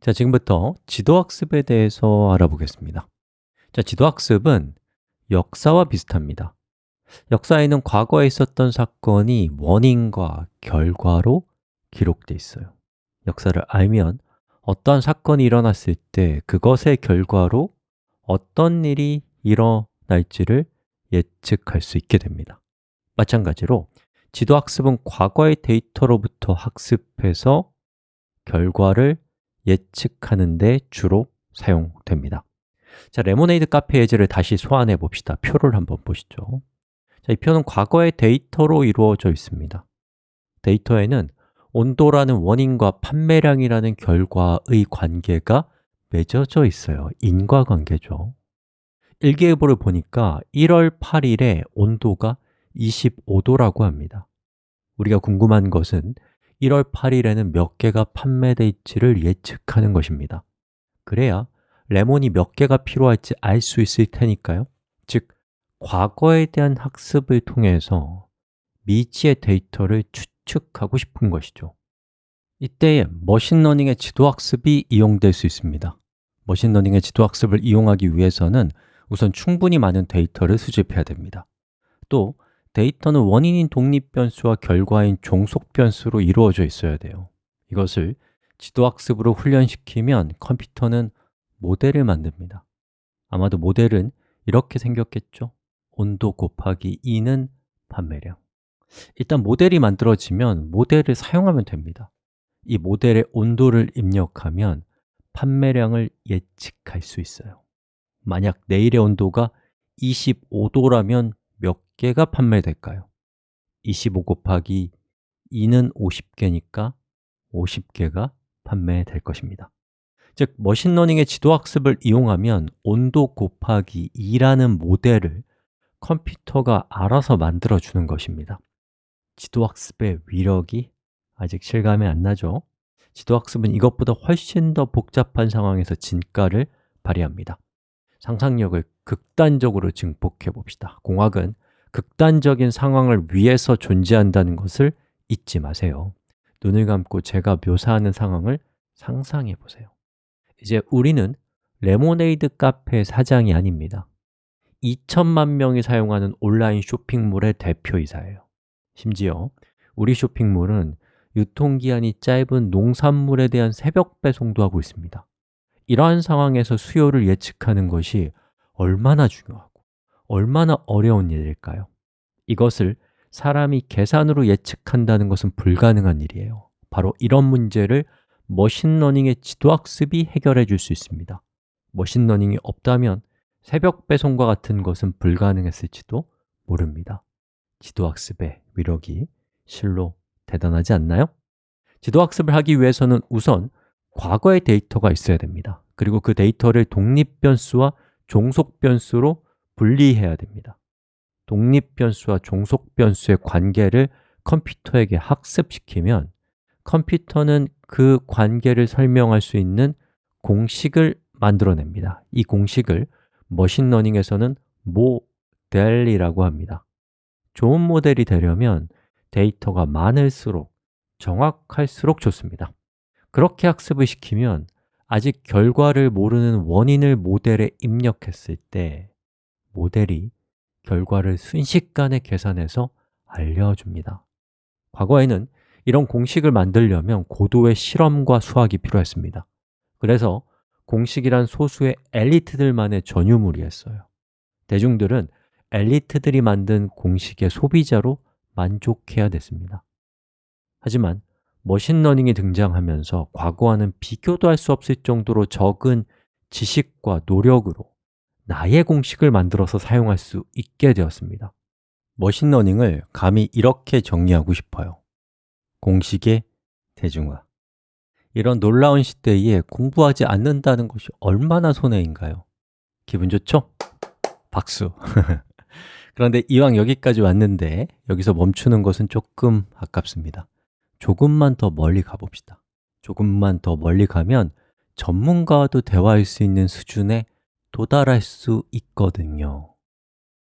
자, 지금부터 지도학습에 대해서 알아보겠습니다. 자, 지도학습은 역사와 비슷합니다. 역사에는 과거에 있었던 사건이 원인과 결과로 기록되어 있어요. 역사를 알면 어떠한 사건이 일어났을 때 그것의 결과로 어떤 일이 일어날지를 예측할 수 있게 됩니다. 마찬가지로 지도학습은 과거의 데이터로부터 학습해서 결과를 예측하는 데 주로 사용됩니다. 자, 레모네이드 카페 예제를 다시 소환해 봅시다. 표를 한번 보시죠. 자, 이 표는 과거의 데이터로 이루어져 있습니다. 데이터에는 온도라는 원인과 판매량이라는 결과의 관계가 맺어져 있어요. 인과관계죠. 일기예보를 보니까 1월 8일에 온도가 25도라고 합니다. 우리가 궁금한 것은 1월 8일에는 몇 개가 판매될지를 예측하는 것입니다. 그래야 레몬이 몇 개가 필요할지 알 수 있을 테니까요. 즉, 과거에 대한 학습을 통해서 미지의 데이터를 추측하고 싶은 것이죠. 이때에 machine learning의 지도학습이 이용될 수 있습니다. machine learning의 지도학습을 이용하기 위해서는 우선 충분히 많은 데이터를 수집해야 됩니다. 또 데이터는 원인인 독립 변수와 결과인 종속 변수로 이루어져 있어야 돼요. 이것을 지도학습으로 훈련시키면 컴퓨터는 모델을 만듭니다. 아마도 모델은 이렇게 생겼겠죠? 온도 곱하기 2는 판매량. 일단 모델이 만들어지면 모델을 사용하면 됩니다. 이 모델에 온도를 입력하면 판매량을 예측할 수 있어요. 만약 내일의 온도가 25도라면 몇 개가 판매될까요? 25 곱하기 2는 50개니까 50개가 판매될 것입니다 즉, 머신러닝의 지도학습을 이용하면 온도 곱하기 2라는 모델을 컴퓨터가 알아서 만들어주는 것입니다 지도학습의 위력이 아직 실감이 안 나죠? 지도학습은 이것보다 훨씬 더 복잡한 상황에서 진가를 발휘합니다 상상력을 극단적으로 증폭해 봅시다. 공학은 극단적인 상황을 위해서 존재한다는 것을 잊지 마세요. 눈을 감고 제가 묘사하는 상황을 상상해 보세요. 이제 우리는 레모네이드 카페 사장이 아닙니다. 2천만 명이 사용하는 온라인 쇼핑몰의 대표이사예요. 심지어 우리 쇼핑몰은 유통기한이 짧은 농산물에 대한 새벽 배송도 하고 있습니다. 이러한 상황에서 수요를 예측하는 것이 얼마나 중요하고 얼마나 어려운 일일까요? 이것을 사람이 계산으로 예측한다는 것은 불가능한 일이에요 바로 이런 문제를 machine learning의 지도학습이 해결해 줄 수 있습니다 machine learning이 없다면 새벽 배송과 같은 것은 불가능했을지도 모릅니다 지도학습의 위력이 실로 대단하지 않나요? 지도학습을 하기 위해서는 우선 과거의 데이터가 있어야 됩니다 그리고 그 데이터를 독립 변수와 종속 변수로 분리해야 됩니다. 독립 변수와 종속 변수의 관계를 컴퓨터에게 학습시키면 컴퓨터는 그 관계를 설명할 수 있는 공식을 만들어냅니다. 이 공식을 머신러닝에서는 모델이라고 합니다. 좋은 모델이 되려면 데이터가 많을수록 정확할수록 좋습니다. 그렇게 학습을 시키면 아직 결과를 모르는 원인을 모델에 입력했을 때 모델이 결과를 순식간에 계산해서 알려줍니다. 과거에는 이런 공식을 만들려면 고도의 실험과 수학이 필요했습니다. 그래서 공식이란 소수의 엘리트들만의 전유물이었어요. 대중들은 엘리트들이 만든 공식의 소비자로 만족해야 됐습니다. 하지만 machine learning이 등장하면서 과거와는 비교도 할 수 없을 정도로 적은 지식과 노력으로 나의 공식을 만들어서 사용할 수 있게 되었습니다 machine learning을 감히 이렇게 정리하고 싶어요 공식의 대중화 이런 놀라운 시대에 공부하지 않는다는 것이 얼마나 손해인가요? 기분 좋죠? 박수! 그런데 이왕 여기까지 왔는데 여기서 멈추는 것은 조금 아깝습니다 조금만 더 멀리 가봅시다. 조금만 더 멀리 가면 전문가와도 대화할 수 있는 수준에 도달할 수 있거든요